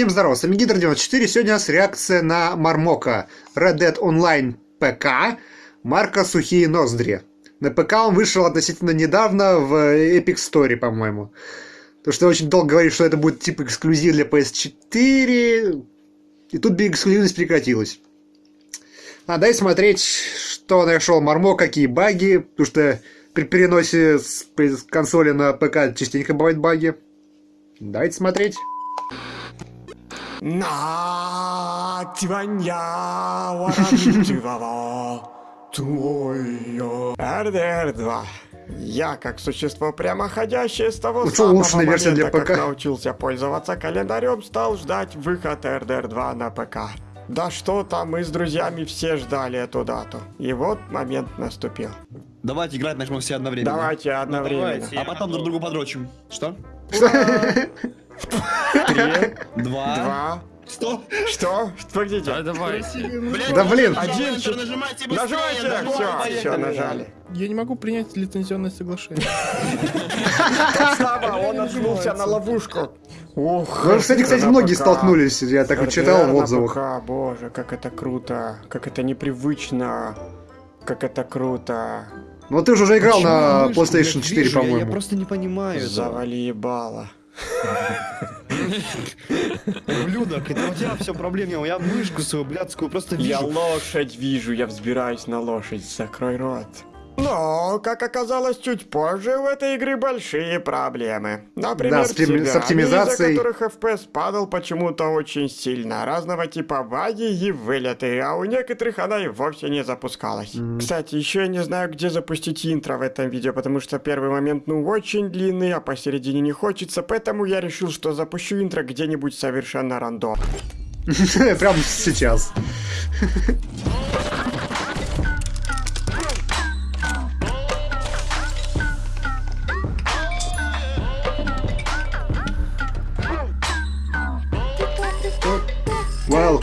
Всем здорова, с вами Гидр94. Сегодня у нас реакция на Мармока Red Dead Online ПК марка Сухие Ноздри. На ПК он вышел относительно недавно в Epic Story, по-моему. Потому что очень долго говорили, что это будет типа эксклюзив для PS4. И тут эксклюзивность прекратилась. Надо и смотреть, что нашел Мармок, какие баги. Потому что при переносе с консоли на ПК частенько бывают баги. Давайте смотреть. На тиванья варамчивого твоё. РДР-2. Я, как существо прямоходящее с того Лучше самого улучшенная версия момента, для как ПК. научился пользоваться календарем, стал ждать выход РДР-2 на ПК. Да что там, мы с друзьями все ждали эту дату. И вот момент наступил. Давайте играть начнем все одновременно. Давайте одновременно. А потом друг другу подрочим. Что? Три, Два. два. Что? Что? Погодите. давай. Да блин. Один, нажимайте быстрее, Нажимайте, давай, все, поехали. все, нажали. Я не могу принять лицензионное соглашение. Слава, он наткнулся на ловушку. Ну, кстати, кстати, многие столкнулись, я так вот читал в отзывах. Боже, как это круто, как это непривычно, как это круто. Ну ты же уже играл на PlayStation блядь, 4, вижу? Я- по-моему. просто не понимаю. Завали ебало. Ублюдок, это у тебя все проблемы. Я мышку свою блядскую просто Я вижу. лошадь вижу, я взбираюсь на лошадь, закрой рот. Но, как оказалось чуть позже, у этой игры большие проблемы. Например, Да, с оптими- с оптимизацией. из-за которых FPS падал почему-то очень сильно. Разного типа баги и вылеты, а у некоторых она и вовсе не запускалась. Кстати, еще я не знаю, где запустить интро в этом видео, потому что первый момент, ну, очень длинный, а посередине не хочется, поэтому я решил, что запущу интро где-нибудь совершенно рандом. Прям сейчас.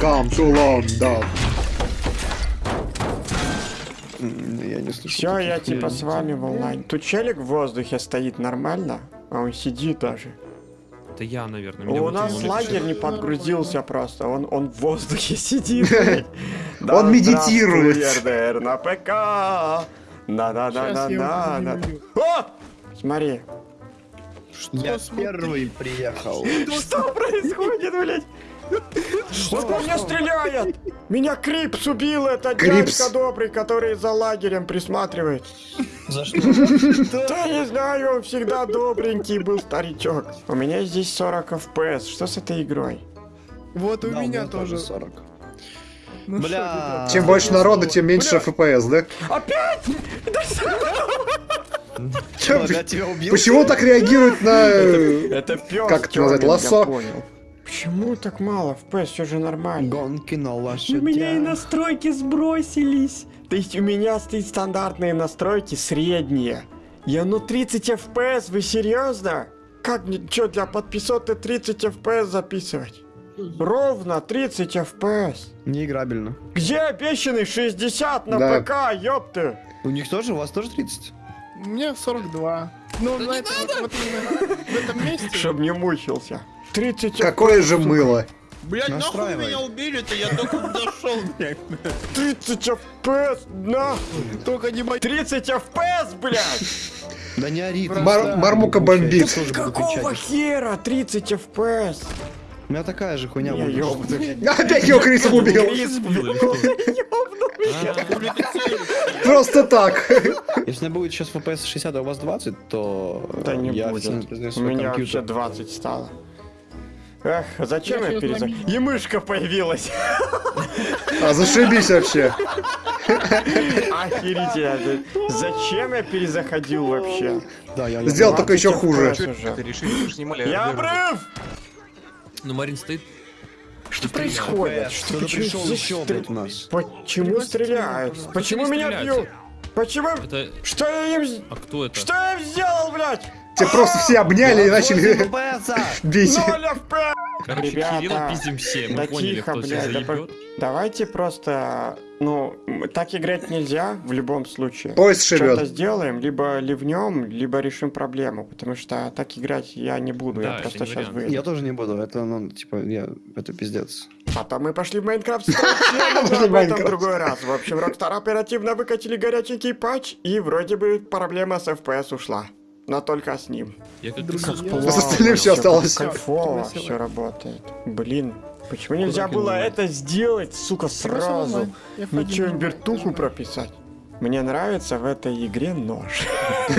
Welcome to London. М, Я не слышу. Все, я типа с вами в онлайн. Тут челик в воздухе стоит нормально, а он сидит даже. Это я, наверное. У нас лагерь не подгрузился просто, он, он в воздухе сидит. Он медитирует. RDR на ПК. Да-да-да-да-да. О! Смотри, Я первый приехал. что происходит, блядь? Он по мне стреляет! Меня Крипс убил, это Крипс. дядька добрый, который за лагерем присматривает. За что? Да не знаю, он всегда добренький был старичок. У меня здесь 40 FPS, что с этой игрой? Вот у меня меня тоже. 40. Ну что, Бля. Чем больше народа, тем меньше FPS, да? Опять? Ага, тебя убил? Почему так реагируют на... э, Это пес Как это назвать, лассо? Почему так мало FPS? Все же нормально. Гонки на У меня и лошадях. настройки сбросились. То есть у меня стоит стандартные настройки средние. Я ну 30 FPS, вы серьезно? Как мне, что, для подписоты 30 FPS записывать? Ровно 30 FPS. Неиграбельно. Где обещанный 60 на Да. ПК, ёпты? У них тоже, у вас тоже 30? У меня 42. Ну, на этом, вот, вот именно в этом месте. Чтоб не мучился. 30 Какое же мыло. Блять, нахуй меня убили-то, я только дошел, блядь. 30 FPS, на! Только не мои. 30 FPS, блядь! Да не ори. Мармука бомбит. Какого хера 30 FPS? У меня такая же хуйня ёбнутый. Опять его Крисом убил. Крис, блядь. Просто так. Если у меня будет сейчас FPS 60, а у вас 20, то Да не я будет. У меня вообще компьютер. 20 стало. Эх, зачем Я я перезаходил? И мышка появилась. А зашибись вообще. Охерительно. Зачем я перезаходил вообще? Да, я, я Сделал только еще 20 хуже. Я обрыв! Ну, Марин стоит. Что происходит? Что пришел еще, стр- блядь, нас. Почему стреляют? Почему меня бьют? Почему? Это... Что я им... А кто это? Что я им сделал, блядь? Тебя просто все обняли и начали бить. Ноль FPS! Короче, Ребята, Кирилла пиздим все. Мы да поняли, тихо, кто блядь, да заебет. Давайте просто, ну, Так играть нельзя в любом случае. Поезд Что-то сделаем, либо ливнем, либо решим проблему, потому что так играть я не буду, Да, я просто сейчас вариант. выйду. Я тоже не буду, это, ну, типа, я, это пиздец. Потом мы пошли в Майнкрафт но в об этом другой раз. В общем, Rockstar оперативно выкатили горяченький патч, и вроде бы проблема с FPS ушла. Но только с ним. Я как Друзья. как С остальным Всё осталось. Кайфово все работает. Блин, почему нельзя было это сделать, сука, сразу? Ничего, вертуху прописать. Мне нравится в этой игре нож.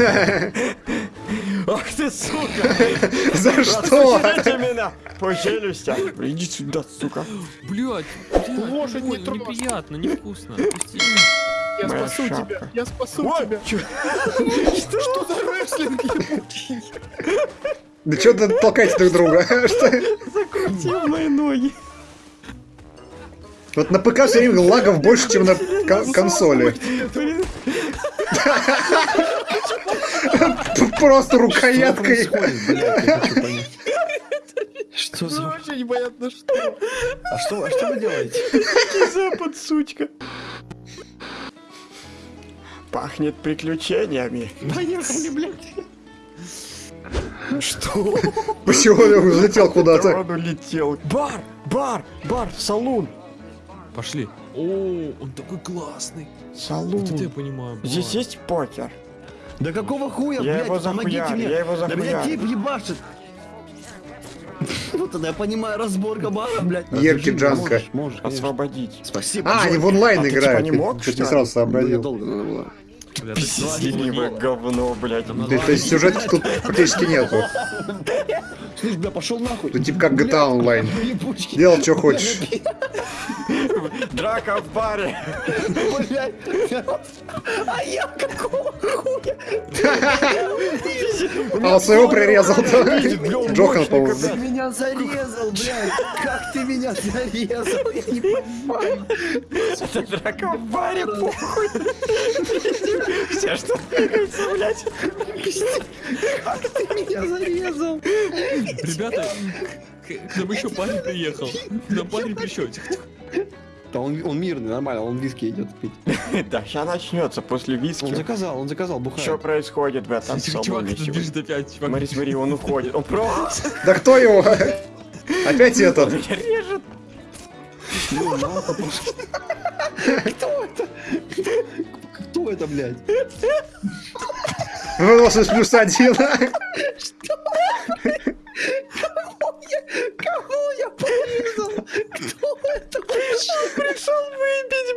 Ах ты, сука! За что? Меня по челюстям. Иди сюда, сука. Блядь, Лошадь неприятно, невкусно. Я Моя спасу шапка. тебя, я спасу Ой, тебя. Что за рестлинг ебучий? Да что ты толкаете друг друга? Закрутил мои ноги. Вот на ПК все время лагов больше, чем на кон- консоли. Просто рукояткой. Что за... Вообще непонятно что. А что, а что вы делаете? Запад, сучка. Пахнет приключениями. Поехали, блядь. Что? Почему он взлетел куда-то? Он улетел. Бар, бар, бар, салун. Пошли. О, он такой классный. Салун. Вот это я понимаю. Здесь бар. есть покер. Да какого хуя, Я блядь, его помогите мне. я его Да меня тип ебашит. Вот тогда я понимаю разборка бара, блядь. Ерки Джанка. Можешь, можешь, конечно. Освободить. Спасибо. А, они в онлайн А ты типа играют. не мог, что не сразу сообразил. долго надо было. Бля, Пиздливое говно, блядь. Да, То есть сюжета тут практически нету. Слышь, бля, пошел нахуй. Тут типа как GTA онлайн. Делал, что хочешь. Драка в баре. Блядь. А я какого хуя? А он своего прирезал. Джохан, Ты по-моему. меня зарезал, блядь. Как ты меня зарезал? Я не понимаю. Это драка в баре, похуй. Все, что двигается, блядь. Как ты меня зарезал? Ребята, к нам еще парень приехал. К нам парень пришел. Да он, он мирный, нормально, он виски идет пить. Да, сейчас начнется после Он виски. заказал, он заказал, бухает. Что происходит в этом Чувак, салоне бежит опять. Чувак, Смотри, смотри, он уходит. Он просто Да кто его? Опять этот. меня режет. Ну. Кто это? Кто это, блядь? 80 плюс один. Кого я порезал? Кто это вообще? Пришел выпить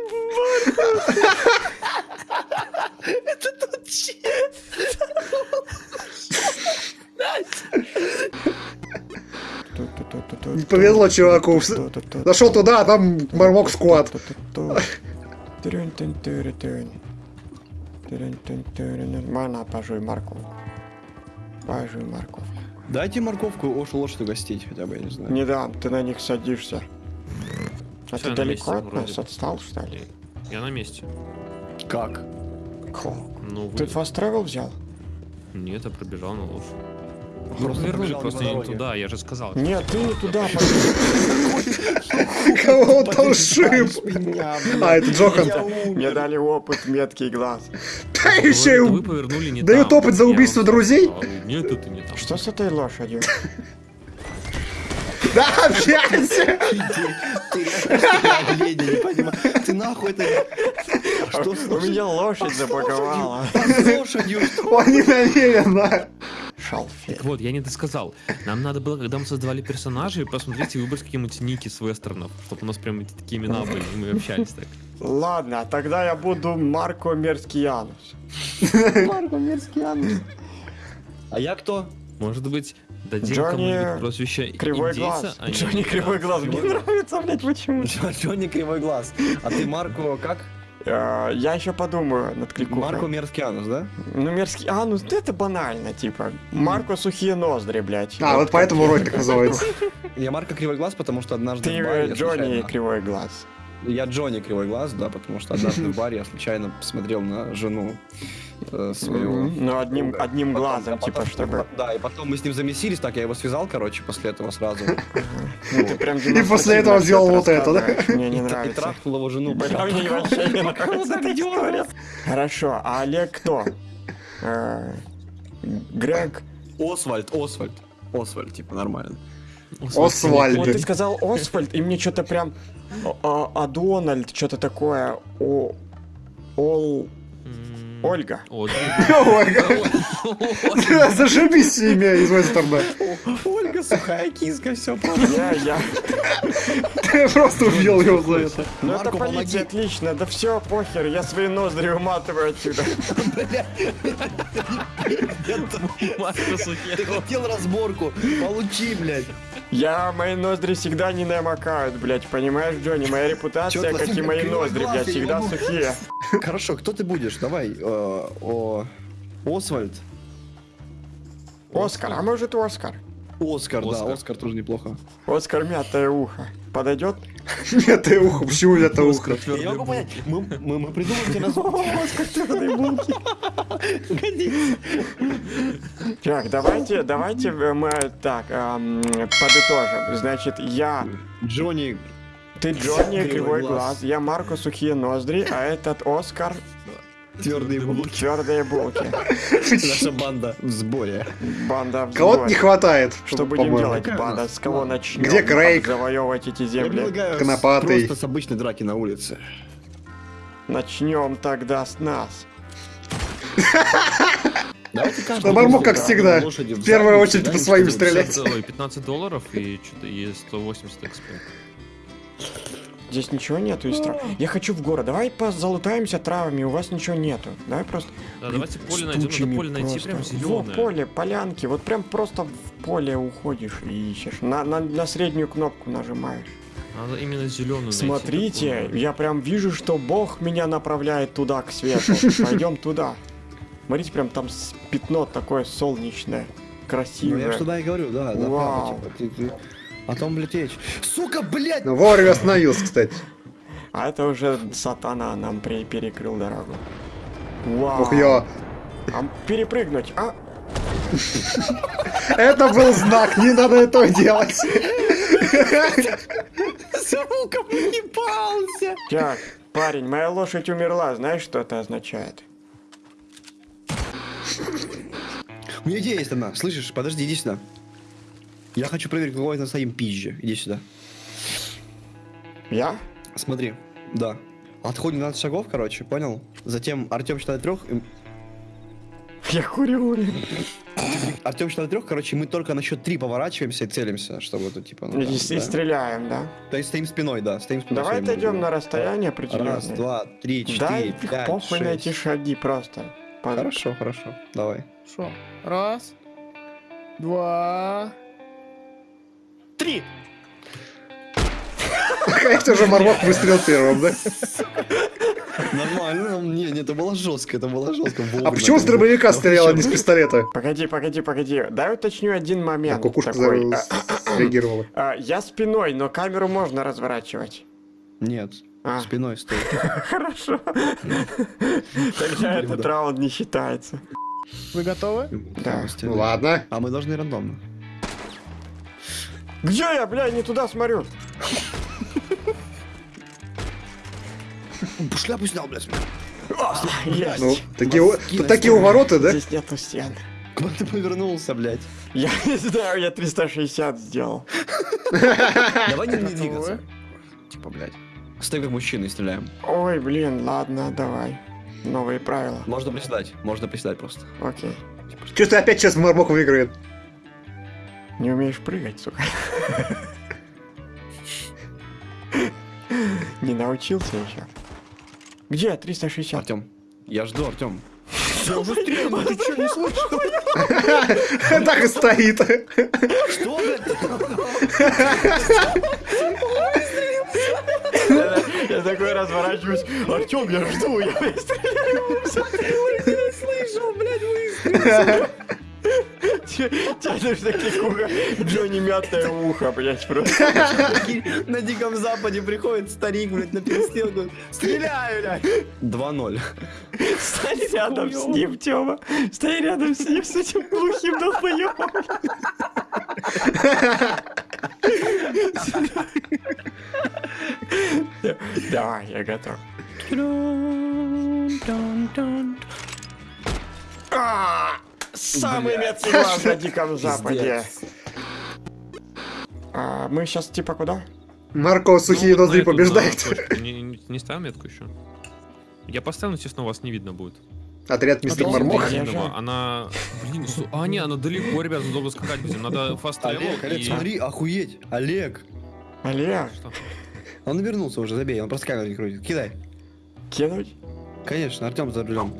Это тот чел. Не повезло чуваку. Зашел туда, а там Мармок сквад. Нормально, пожуй морковку. Пожуй морковку. Дайте морковку Ошу лошадь угостить хотя бы, я не знаю. Не дам, ты на них садишься. А Всё, ты далеко месте от вроде. нас отстал, что ли? Я на месте. Как? Как? Ну, Ты вы... fast travel взял? Нет, я пробежал на лошадь. Просто вернули, просто не туда, я же сказал. Нет, ты не туда Кого он там шип? А, это Джохан. Мне дали опыт меткий глаз. Да еще и Говорит, у- вы повернули не дают опыт за убийство друзей? сказал, Нет, это не там. Что с этой лошадью? Да, опять! Ты нахуй это... Что с У меня лошадь забаговала. с лошадью? Он не намеренно. Шалфей. Так вот, я не досказал. Нам надо было, когда мы создавали персонажей, посмотреть и выбрать какие-нибудь ники с вестернов, чтобы у нас прям эти такие имена были, и мы общались так. Ладно, тогда я буду Марко Мерскиянус. Марко Мерскианус. А я кто? Может быть, дадим Джонни кому-нибудь прозвище Кривой индейца, глаз. а Джонни Кривой глаз. Мне нравится, блядь, почему? Джонни Кривой Глаз. А ты Марко как? Э, Я еще подумаю над кликухой. Марко Мерскианус, да? Ну, мерзкий... А, ну это банально, типа. Марко Сухие Ноздри, блядь. А, вот поэтому ролик так называется. Я Марко Кривой Глаз, потому что однажды Ты Джонни Кривой глаз. Я Джонни Кривой Глаз, да, потому что однажды в баре я случайно посмотрел на жену э, своего... Ну, одним, друга. одним Потом- глазом, а потом- типа, чтобы... Да, и потом мы с ним замесились, так я его связал, короче, после этого сразу. Ну, ты прям И после этого сделал вот это, да? Мне не тра- И нравится. трахнул его жену. Мне вообще не нравится. Хорошо, а Олег кто? Э, Грег? Освальд, Освальд. Освальд, типа, нормально. Освальд. Вот ты сказал Освальд, и мне что-то прям... А, а Дональд, что-то такое. О... Ол... Ольга. Ольга. Зашибись имя из стороны. Ольга, сухая киска, все Я, я. Ты просто убил его за это. Ну это полиция, отлично. Да все, похер, я свои ноздри уматываю отсюда. Ты хотел разборку, получи, блядь. Я, мои ноздри всегда не намокают, блядь, понимаешь, Джонни? Моя репутация, как и мои ноздри, блядь, всегда сухие. Хорошо, кто ты будешь? Давай, э, о, Освальд. Оскар, а может Оскар? Оскар, да, Оскар. Оскар тоже неплохо. Оскар мятое ухо. Подойдет? Это ухо. Почему это ухо? Я могу понять, мы, мы, мы придумаем тебе название. Годится. Так, давайте, давайте мы так эм, подытожим. Значит, я, Джонни, ты Джонни, Кривой кривой глаз. глаз, я Марко сухие ноздри, а этот Оскар твердые булки. твердые булки. Наша банда в сборе. Банда в Кого-то сборе. не хватает. Что будем делать, банда? С кого начнем? Где Крейг? Завоевывать эти земли. Конопатый. просто с обычной драки на улице. Начнем тогда с нас. Давайте каждый Да Мармок, как всегда, на в первую очередь по своим стрелять. 50, ой, 15 долларов и что-то и 180 экспо. Здесь ничего нету из трав. Я хочу в город. Давай позалутаемся травами, у вас ничего нету. Давай просто... Да, Блин, давайте поле найдем, надо поле найти просто. прям Во, зеленое. поле, полянки. Вот прям просто в поле уходишь и ищешь. На, на, на среднюю кнопку нажимаешь. Надо именно зеленую Смотрите, я прям вижу, что Бог меня направляет туда, к свету. Пойдем туда. Смотрите, прям там пятно такое солнечное, Ну, я красивое. ж туда и говорю, да, да, Вау. типа, ты, ты- А там, блядь, речь. Сука, блядь! Ну, вовремя остановился, кстати. А это уже сатана нам при- перекрыл дорогу. Вау. Ух, я. А перепрыгнуть, а? Это был знак, не надо этого делать. Сука, ебался! Так, парень, моя лошадь умерла, знаешь, что это означает? У меня идея есть одна. Слышишь, подожди, иди сюда. Я хочу проверить, какой на своим пизже. Иди сюда. Я? Смотри, да. Отходим 12 шагов, короче, понял? Затем Артем считает трех, Я курю. Артем считает трех, короче, мы только на счет три поворачиваемся и целимся, чтобы это типа. ну, И, там, и да. стреляем, да? То есть стоим спиной, да, стоим спиной. Давай отойдем на расстояние определенное. Раз, два, три, Дай четыре, их пять, похуй на эти шесть. шаги просто. Хорошо, хорошо. Давай. Шо? Раз. Два. Три! Конечно же, Мармок выстрелил первым, да? Нормально. Не, не, это было жестко, это было жестко. А почему с дробовика стрелял, а не с пистолета? Погоди, погоди, погоди. Дай уточню один А момент. кукушка такой. за- А, среагировала. а, я спиной, но камеру можно разворачивать. Нет, А. спиной стой. Хорошо. Тогда этот раунд не считается. Вы готовы? Да. Ну ладно. А мы должны рандомно. Где я, бля, не туда смотрю? Шляпу снял, блядь. Есть. Ну, такие, у- такие увороты, да? Здесь нету стен. Куда ты повернулся, блядь? Я не знаю, я 360 сделал. Давай не, не двигаться. Типа, блядь. Стоим как мужчины и стреляем. Ой, блин, ладно, давай. Новые правила. Можно приседать, можно приседать просто. Окей. Че ты опять сейчас Мармок выиграет? Не умеешь прыгать, сука. Не научился еще. Где 360? Артем, я жду, Артем. Я уже стрелял, ты что, не слышал? Так и стоит. Что, блядь? Я такой разворачиваюсь. Артем, я жду, я стреляю. Слышал, блядь, выстрел. Ж таких ухо. Джонни мятое ухо, блядь, просто. На Диком Западе приходит старик, блядь, на перестрелку. Стреляю, блядь. 2-0. Стань рядом с ним, Тёма. Стань рядом с ним, с этим глухим долбоёбом. Давай, я готов. А, Самый меткий глаз на Диком Западе. А, мы сейчас типа куда? Марко сухие Ну, ноздри на на побеждает. точку. Не, не, не ставил метку еще? Я поставил, но, честно, вас не видно будет. Отряд мистер Мармок. Она... Блин, су- а, не, она далеко, ребят, долго скакать будем. Надо фаст Олег, Олег, и... смотри, охуеть. Олег. Олег, Что? Он вернулся уже, забей, он просто камеру не крутит. Кидай. кинуть? Конечно, Артем за рулем.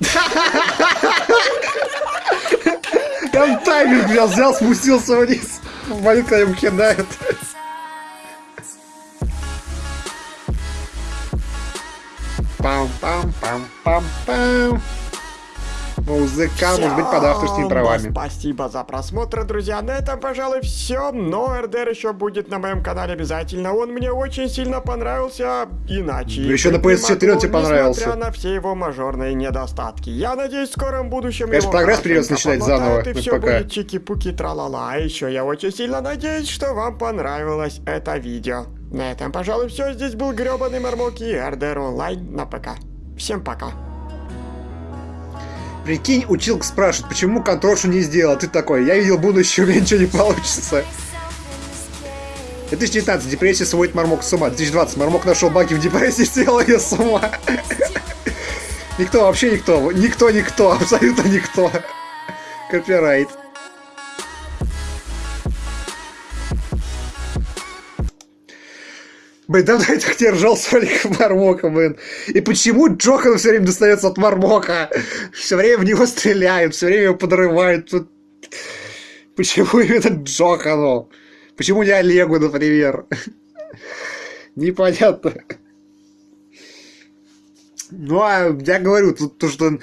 Он таймер взял, взял, спустился вниз. Болит, когда ему кидают. Пам-пам-пам-пам-пам. Музыка может быть под авторскими правами. Спасибо за просмотр, друзья. На этом, пожалуй, все. Но РДР еще будет на моем канале обязательно. Он мне очень сильно понравился. Иначе. Еще на быть не PS4 он могу, тебе понравился. Несмотря на все его мажорные недостатки. Я надеюсь, в скором будущем Конечно, его прогресс придется начинать заново И все ПК. будет чики-пуки тралала. А еще я очень сильно надеюсь, что вам понравилось это видео. На этом, пожалуй, все. Здесь был гребаный Мармок и РДР онлайн на ПК. Всем пока. Прикинь, училка спрашивает, почему контрошу не сделал. Ты такой, я видел будущее, у меня ничего не получится. 2019. Депрессия сводит Мармок с ума. 2020. Мармок нашел баги в депрессии, свел ее с ума. Никто, вообще никто. Никто, никто. Абсолютно никто. Копирайт. Блин, давно я так не ржал с Мармока, блин. И почему Джохан все время достается от Мармока? Все время в него стреляют, все время его подрывают. Тут... Почему именно Джохану? Почему не Олегу, например? Непонятно. Ну, а я говорю, тут то, что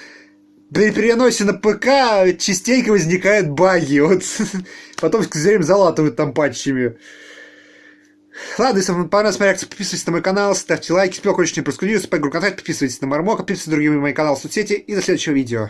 при переносе на ПК частенько возникают баги. Вот потом все время залатывают там патчами. Ладно, если вам понравилась моя реакция, подписывайтесь на мой канал, ставьте лайки, игру контакт, подписывайтесь на Мармока, подписывайтесь на другие мои каналы в соцсети и до следующего видео.